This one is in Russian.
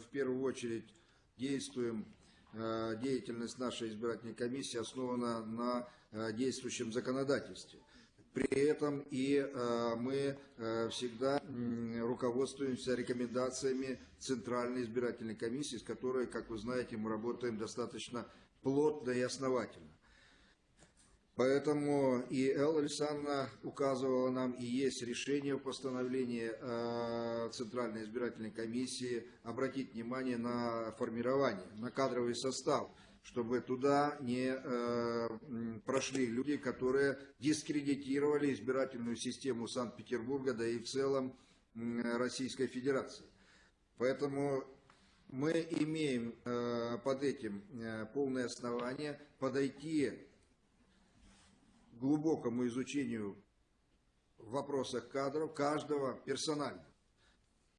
в первую очередь действуем, э, деятельность нашей избирательной комиссии основана на э, действующем законодательстве. При этом и э, мы всегда руководствуемся рекомендациями Центральной избирательной комиссии, с которой, как вы знаете, мы работаем достаточно плотно и основательно. Поэтому и Элла Александровна указывала нам, и есть решение в постановлении Центральной избирательной комиссии обратить внимание на формирование, на кадровый состав, чтобы туда не э, прошли люди, которые дискредитировали избирательную систему Санкт-Петербурга, да и в целом м, Российской Федерации. Поэтому мы имеем э, под этим э, полное основание подойти глубокому изучению в вопросах кадров каждого персонально.